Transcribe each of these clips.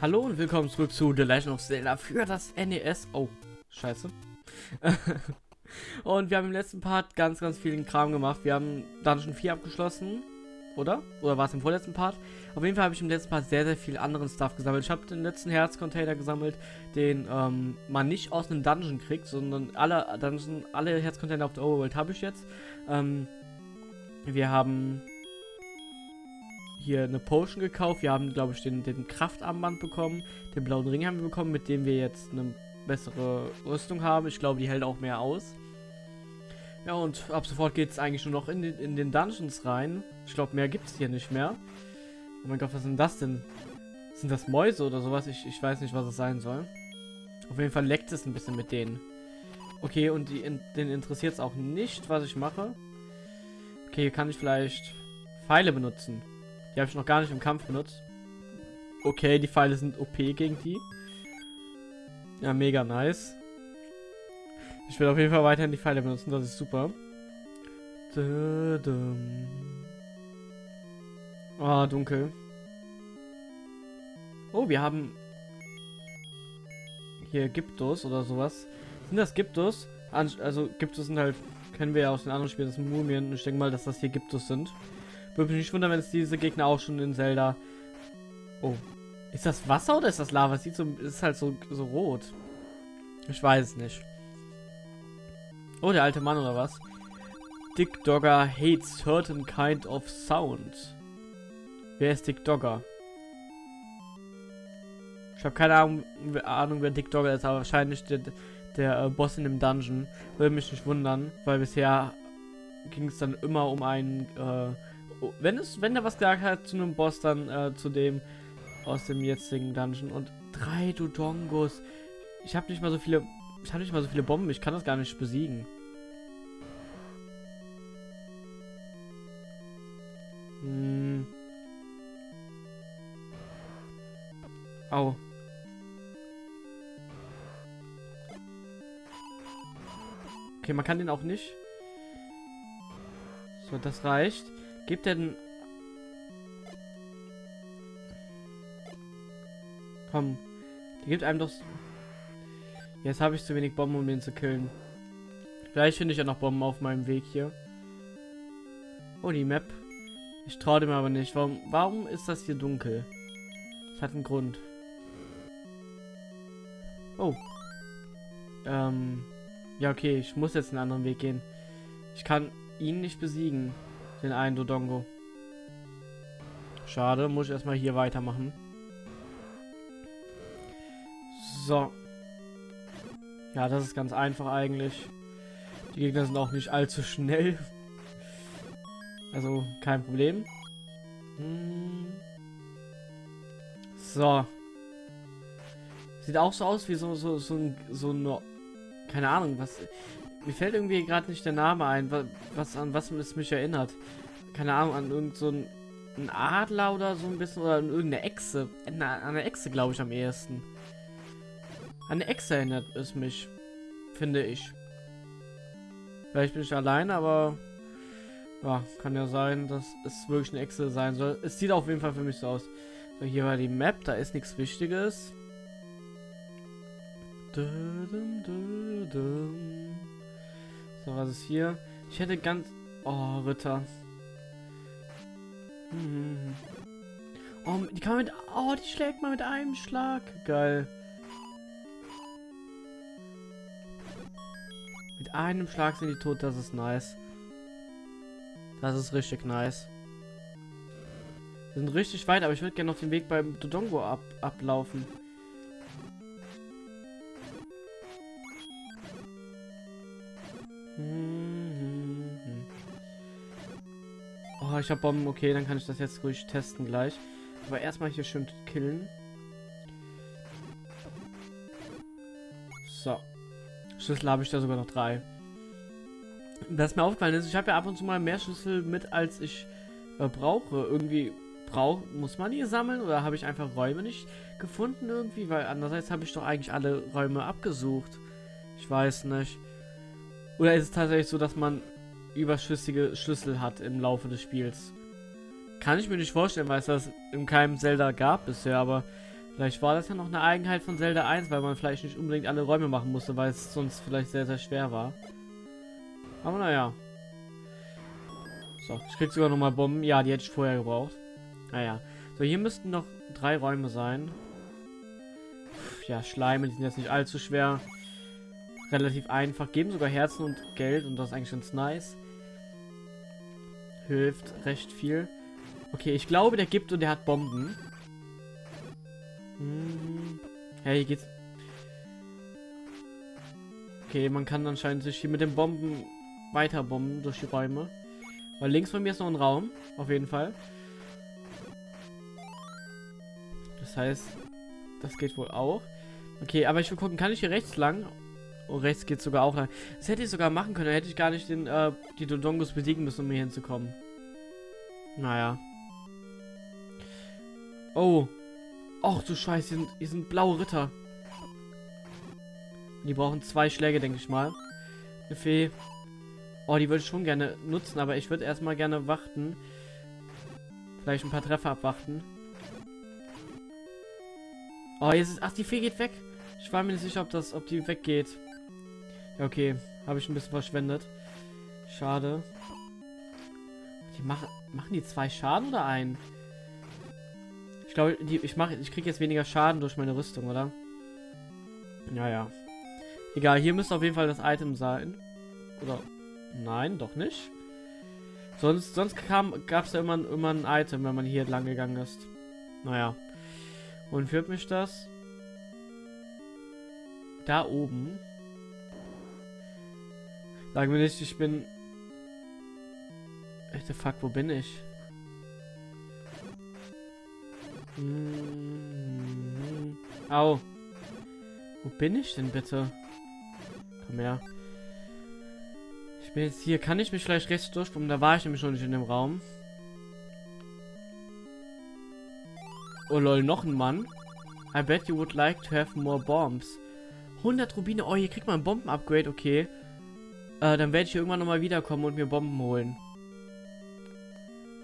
Hallo und willkommen zurück zu The Legend of Zelda für das NES. Oh, scheiße. und wir haben im letzten Part ganz, ganz vielen Kram gemacht. Wir haben Dungeon 4 abgeschlossen, oder? Oder war es im vorletzten Part? Auf jeden Fall habe ich im letzten Part sehr, sehr viel anderen Stuff gesammelt. Ich habe den letzten Herzcontainer gesammelt, den ähm, man nicht aus einem Dungeon kriegt, sondern alle Dungeon, alle Herzcontainer auf der Overworld habe ich jetzt. Ähm, wir haben hier eine Potion gekauft. Wir haben, glaube ich, den, den Kraftarmband bekommen. Den blauen Ring haben wir bekommen, mit dem wir jetzt eine bessere Rüstung haben. Ich glaube, die hält auch mehr aus. Ja, und ab sofort geht es eigentlich nur noch in den, in den Dungeons rein. Ich glaube, mehr gibt es hier nicht mehr. Oh mein Gott, was sind das denn? Sind das Mäuse oder sowas? Ich, ich weiß nicht, was es sein soll. Auf jeden Fall leckt es ein bisschen mit denen. Okay, und die, in, den interessiert es auch nicht, was ich mache. Okay, hier kann ich vielleicht Pfeile benutzen. Die habe ich noch gar nicht im Kampf benutzt. Okay, die Pfeile sind OP gegen die. Ja, mega nice. Ich will auf jeden Fall weiterhin die Pfeile benutzen, das ist super. Ah, oh, dunkel. Oh, wir haben hier Gyptos oder sowas. Sind das Gyptos? Also Gyptos sind halt, kennen wir ja aus den anderen Spielen, das sind Mumien. Ich denke mal, dass das hier Gyptos sind. Würde mich nicht wundern, wenn es diese Gegner auch schon in Zelda... Oh. Ist das Wasser oder ist das Lava? Es sieht so... ist halt so, so rot. Ich weiß es nicht. Oh, der alte Mann oder was? Dick Dogger hates certain kind of sound. Wer ist Dick Dogger? Ich habe keine Ahnung, Ahnung, wer Dick Dogger ist, aber wahrscheinlich der, der äh, Boss in dem Dungeon. Würde mich nicht wundern, weil bisher ging es dann immer um einen äh, wenn es, wenn er was gesagt hat zu einem Boss, dann äh, zu dem aus dem jetzigen Dungeon. Und drei Dodongos. Ich habe nicht mal so viele. Ich habe nicht mal so viele Bomben. Ich kann das gar nicht besiegen. Hm. Au. Okay, man kann den auch nicht. So, das reicht. Gibt denn... Komm. Die gibt einem doch... Jetzt habe ich zu wenig Bomben, um den zu killen. Vielleicht finde ich ja noch Bomben auf meinem Weg hier. Oh, die Map. Ich traue dem aber nicht. Warum, warum ist das hier dunkel? Das hat einen Grund. Oh. Ähm. Ja, okay. Ich muss jetzt einen anderen Weg gehen. Ich kann ihn nicht besiegen. Den einen Dodongo. Schade, muss ich erstmal hier weitermachen. So. Ja, das ist ganz einfach eigentlich. Die Gegner sind auch nicht allzu schnell. Also, kein Problem. So. Sieht auch so aus wie so, so, so, so eine... Keine Ahnung, was... Mir fällt irgendwie gerade nicht der Name ein, was, an was es mich erinnert. Keine Ahnung, an irgend so ein Adler oder so ein bisschen oder an irgendeine Echse. An eine Echse glaube ich am ehesten. An eine Echse erinnert es mich, finde ich. Vielleicht bin ich allein, aber ja, kann ja sein, dass es wirklich eine Echse sein soll. Es sieht auf jeden Fall für mich so aus. So, hier war die Map, da ist nichts Wichtiges. Dum, dum, dum, so, was ist hier? Ich hätte ganz... Oh, Ritter. Hm. Oh, die kann man mit... Oh, die schlägt man mit einem Schlag. Geil. Mit einem Schlag sind die tot. Das ist nice. Das ist richtig nice. Wir sind richtig weit, aber ich würde gerne noch den Weg beim Dodongo ab ablaufen. Ich habe Bomben. Okay, dann kann ich das jetzt ruhig testen gleich. Aber erstmal hier schön killen. So. Schlüssel habe ich da sogar noch drei. Was mir aufgefallen ist, ich habe ja ab und zu mal mehr Schlüssel mit, als ich äh, brauche. Irgendwie brauch, muss man die sammeln oder habe ich einfach Räume nicht gefunden irgendwie? Weil andererseits habe ich doch eigentlich alle Räume abgesucht. Ich weiß nicht. Oder ist es tatsächlich so, dass man überschüssige Schlüssel hat im Laufe des Spiels. Kann ich mir nicht vorstellen, weil es das in keinem Zelda gab bisher, aber Vielleicht war das ja noch eine Eigenheit von Zelda 1, weil man vielleicht nicht unbedingt alle Räume machen musste, weil es sonst vielleicht sehr, sehr schwer war. Aber naja. So, ich krieg sogar nochmal Bomben. Ja, die hätte ich vorher gebraucht. Naja. So, hier müssten noch drei Räume sein. Ja, Schleime, die sind jetzt nicht allzu schwer. Relativ einfach. Geben sogar Herzen und Geld und das ist eigentlich ganz nice. Hilft recht viel. Okay, ich glaube, der gibt und der hat Bomben. Hm. Ja, hier geht's. Okay, man kann anscheinend sich hier mit den Bomben weiter bomben durch die Räume. Weil links von mir ist noch ein Raum, auf jeden Fall. Das heißt, das geht wohl auch. Okay, aber ich will gucken, kann ich hier rechts lang? Oh, rechts geht sogar auch lang. Das hätte ich sogar machen können, da hätte ich gar nicht den, äh, die Dodongos besiegen müssen, um hier hinzukommen. Naja. Oh, Ach du Scheiße, hier sind, hier sind blaue Ritter. Die brauchen zwei Schläge, denke ich mal. Eine Fee. Oh, die würde ich schon gerne nutzen, aber ich würde erstmal gerne warten. Vielleicht ein paar Treffer abwarten. Oh, jetzt ist... Ach, die Fee geht weg. Ich war mir nicht sicher, ob das, ob die weggeht. Okay. Habe ich ein bisschen verschwendet. Schade. Die machen... Machen die zwei Schaden oder einen? Ich glaube, ich mache, ich kriege jetzt weniger Schaden durch meine Rüstung, oder? Naja. Egal, hier müsste auf jeden Fall das Item sein. Oder? Nein, doch nicht. Sonst, sonst gab es ja immer, immer ein Item, wenn man hier lang gegangen ist. Naja. Und führt mich das? Da oben. Sagen wir nicht, ich bin... Echte Fuck, wo bin ich? Mhm. Au. Wo bin ich denn bitte? Komm her. Ich bin jetzt hier. Kann ich mich vielleicht rechts durchkommen? Da war ich nämlich schon nicht in dem Raum. Oh lol, noch ein Mann. I bet you would like to have more bombs. 100 Rubine. Oh, hier kriegt man ein Bomben-Upgrade. Okay. Äh, dann werde ich irgendwann nochmal wiederkommen und mir Bomben holen.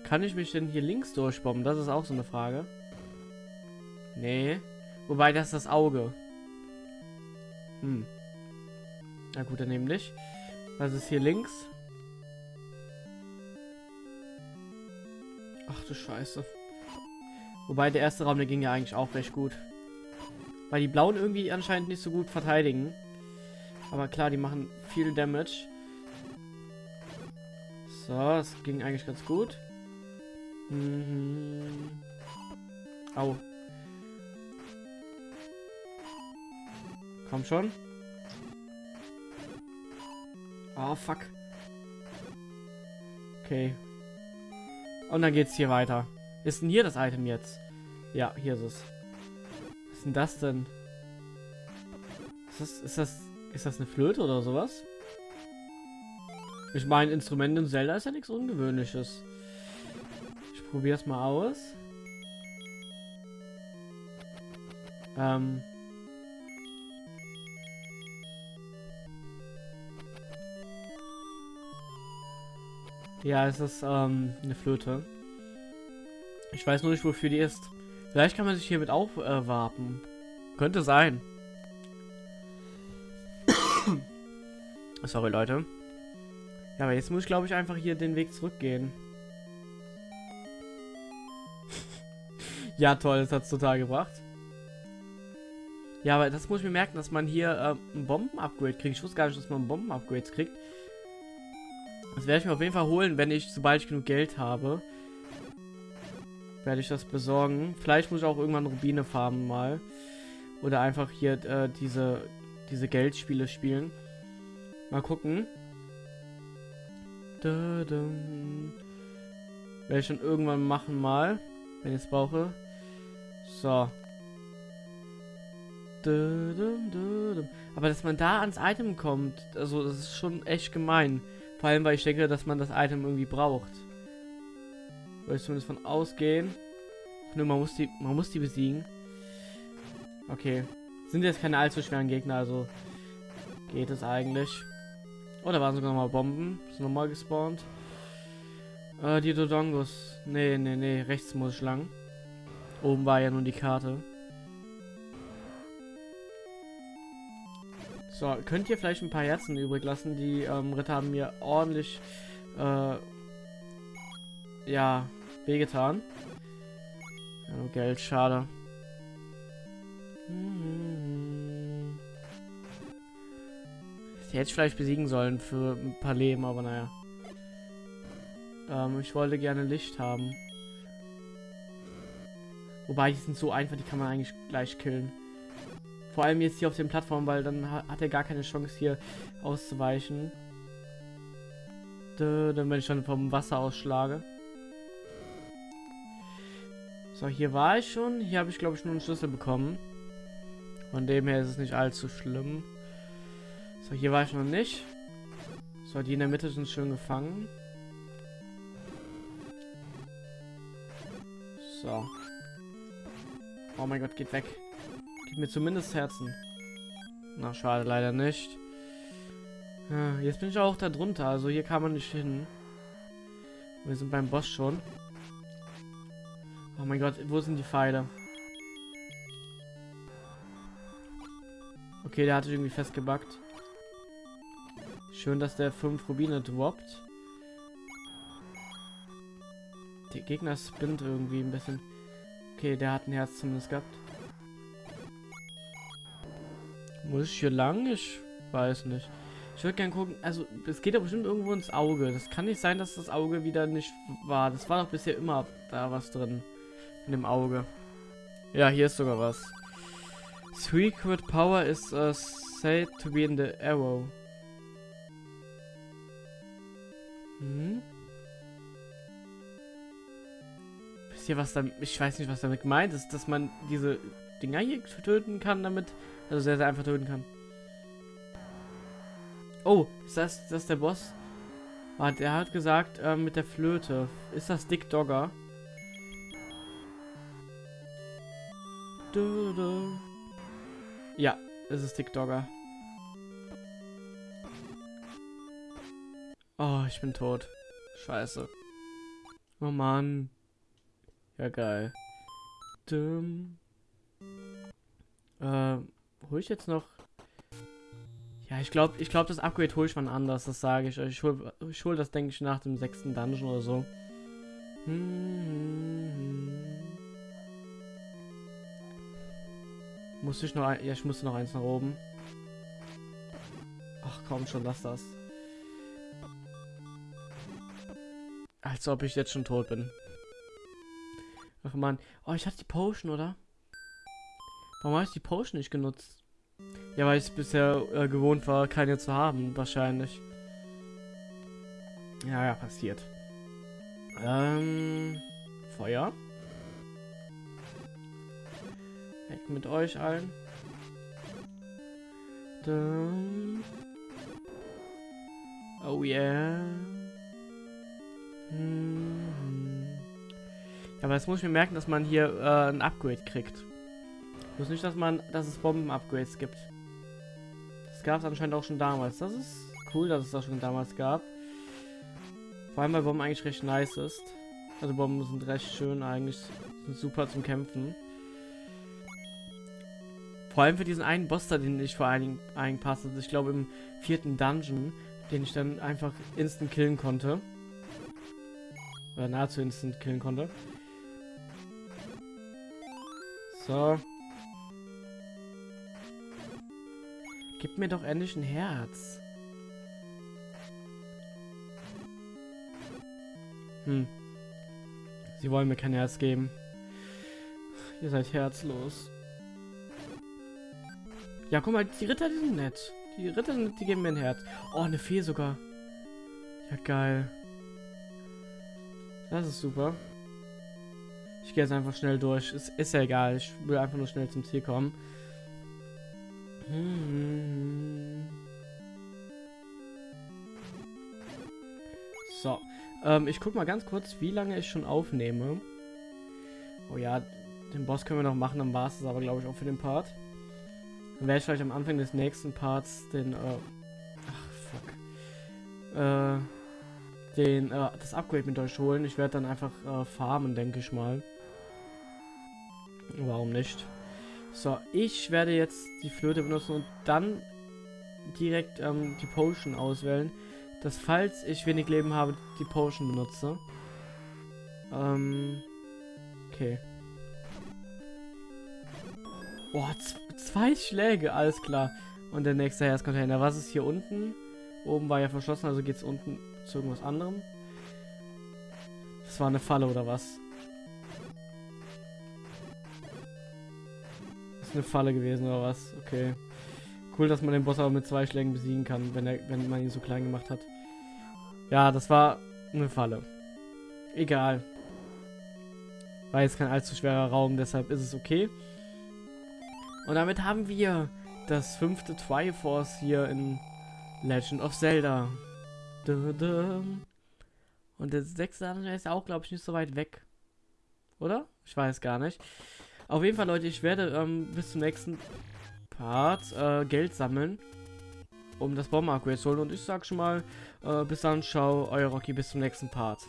Kann ich mich denn hier links durchbomben? Das ist auch so eine Frage. Nee. Wobei, das ist das Auge. Hm. Na gut, dann nämlich. Was ist hier links? Ach du Scheiße. Wobei, der erste Raum, der ging ja eigentlich auch recht gut. Weil die Blauen irgendwie anscheinend nicht so gut verteidigen. Aber klar, die machen viel Damage. So, das ging eigentlich ganz gut. Mhm. Au. Komm schon. Oh, fuck. Okay. Und dann geht's hier weiter. Ist denn hier das Item jetzt? Ja, hier ist es. Was ist denn das denn? Ist das, ist das, ist das eine Flöte oder sowas? Ich meine, Instrumente in Zelda ist ja nichts Ungewöhnliches. Ich probiere es mal aus. Ähm, Ja, es ist ähm, eine Flöte. Ich weiß nur nicht, wofür die ist. Vielleicht kann man sich hiermit aufwarten. Äh, Könnte sein. Sorry, Leute. Ja, aber jetzt muss ich, glaube ich, einfach hier den Weg zurückgehen. ja, toll, das hat es total gebracht. Ja, aber das muss ich mir merken, dass man hier äh, ein Bomben-Upgrade kriegt. Ich wusste gar nicht, dass man Bomben-Upgrades kriegt. Das werde ich mir auf jeden Fall holen, wenn ich, sobald ich genug Geld habe. Werde ich das besorgen. Vielleicht muss ich auch irgendwann Rubine farmen mal. Oder einfach hier äh, diese, diese Geldspiele spielen. Mal gucken. Da. Werde ich schon irgendwann machen mal. Wenn ich es brauche. So. Aber dass man da ans Item kommt, also das ist schon echt gemein. Vor allem, weil ich denke, dass man das Item irgendwie braucht. Würde ich zumindest von ausgehen. Nur man muss die, man muss die besiegen. Okay. Sind jetzt keine allzu schweren Gegner, also geht es eigentlich. Oh, da waren sogar noch mal Bomben. Ist nochmal gespawnt. Äh, die Dodongos. Nee, nee, nee. Rechts muss ich lang. Oben war ja nun die Karte. So, könnt ihr vielleicht ein paar Herzen übrig lassen? Die ähm, Ritter haben mir ordentlich, äh, ja, wehgetan. Ja, Geld, schade. Mhm. Die hätte ich vielleicht besiegen sollen für ein paar Leben, aber naja. Ähm, ich wollte gerne Licht haben. Wobei, die sind so einfach, die kann man eigentlich gleich killen. Vor allem jetzt hier auf den Plattformen, weil dann hat er gar keine Chance hier auszuweichen. Dann, wenn ich dann vom Wasser ausschlage. So, hier war ich schon. Hier habe ich, glaube ich, nur einen Schlüssel bekommen. Von dem her ist es nicht allzu schlimm. So, hier war ich noch nicht. So, die in der Mitte sind schön gefangen. So. Oh mein Gott, geht weg. Gib mir zumindest Herzen. Na, schade, leider nicht. Ja, jetzt bin ich auch da drunter, also hier kann man nicht hin. Wir sind beim Boss schon. Oh mein Gott, wo sind die Pfeile? Okay, der hat sich irgendwie festgebackt. Schön, dass der 5 Rubine droppt. Der Gegner spinnt irgendwie ein bisschen. Okay, der hat ein Herz zumindest gehabt. Muss ich hier lang? Ich weiß nicht. Ich würde gerne gucken, also es geht doch bestimmt irgendwo ins Auge. Das kann nicht sein, dass das Auge wieder nicht war. Das war doch bisher immer da was drin. In dem Auge. Ja, hier ist sogar was. Secret power is uh, said to be in the arrow. Hm? Wisst ihr, was damit... Ich weiß nicht, was damit gemeint ist, dass man diese Dinger hier töten kann damit... Also sehr, sehr einfach töten kann. Oh, ist das, ist der Boss? Ah, der hat gesagt, äh, mit der Flöte. Ist das Dick Dogger? Ja, es ist Dick Dogger. Oh, ich bin tot. Scheiße. Oh Mann. Ja, geil. Dumm. Äh, hole ich jetzt noch... Ja, ich glaube, ich glaube, das Upgrade hole ich mal anders, das sage ich euch. Ich hole ich hol das, denke ich, nach dem sechsten Dungeon oder so. Hm. Muss ich noch ein... Ja, ich musste noch eins nach oben. Ach komm schon, lass das. Als ob ich jetzt schon tot bin. Ach man. Oh, ich hatte die Potion, oder? Warum habe ich die Potion nicht genutzt? Ja, weil ich bisher äh, gewohnt war, keine zu haben, wahrscheinlich. Ja, ja, passiert. Ähm, Feuer. Weg mit euch allen. Dum. Oh yeah. Hm. Ja, aber jetzt muss ich mir merken, dass man hier äh, ein Upgrade kriegt. Ich nicht, dass man, dass es Bomben-Upgrades gibt. Das gab es anscheinend auch schon damals. Das ist cool, dass es das schon damals gab. Vor allem, weil Bomben eigentlich recht nice ist. Also Bomben sind recht schön eigentlich. Sind super zum Kämpfen. Vor allem für diesen einen Boss da, den ich vor allen Dingen passte. Ich glaube im vierten Dungeon, den ich dann einfach instant killen konnte. Oder nahezu instant killen konnte. So. Gib mir doch endlich ein Herz. Hm. Sie wollen mir kein Herz geben. Ihr seid herzlos. Ja, guck mal, die Ritter, die sind nett. Die Ritter, die geben mir ein Herz. Oh, eine Fee sogar. Ja, geil. Das ist super. Ich gehe jetzt einfach schnell durch. Es ist ja egal. Ich will einfach nur schnell zum Ziel kommen. So. Ähm, ich guck mal ganz kurz, wie lange ich schon aufnehme. Oh ja, den Boss können wir noch machen, dann war es aber, glaube ich, auch für den Part. Dann werde ich vielleicht am Anfang des nächsten Parts den, äh, ach, fuck. Äh, den, äh, das Upgrade mit euch holen. Ich werde dann einfach äh, farmen, denke ich mal. Warum nicht? So, ich werde jetzt die Flöte benutzen und dann direkt ähm, die Potion auswählen, dass falls ich wenig Leben habe, die Potion benutze. Ähm, okay. Boah, zwei Schläge, alles klar. Und der nächste Herzcontainer. Was ist hier unten? Oben war ja verschlossen, also geht es unten zu irgendwas anderem. Das war eine Falle oder was? Das ist eine Falle gewesen oder was? Okay. Cool, dass man den Boss aber mit zwei Schlägen besiegen kann, wenn, er, wenn man ihn so klein gemacht hat. Ja, das war eine Falle. Egal. War jetzt kein allzu schwerer Raum, deshalb ist es okay. Und damit haben wir das fünfte Triforce hier in Legend of Zelda. Und der sechste ist auch, glaube ich, nicht so weit weg. Oder? Ich weiß gar nicht. Auf jeden Fall, Leute, ich werde ähm, bis zum nächsten Part äh, Geld sammeln, um das Bomben-Upgrade zu holen. Und ich sag schon mal, äh, bis dann, ciao, euer Rocky, bis zum nächsten Part.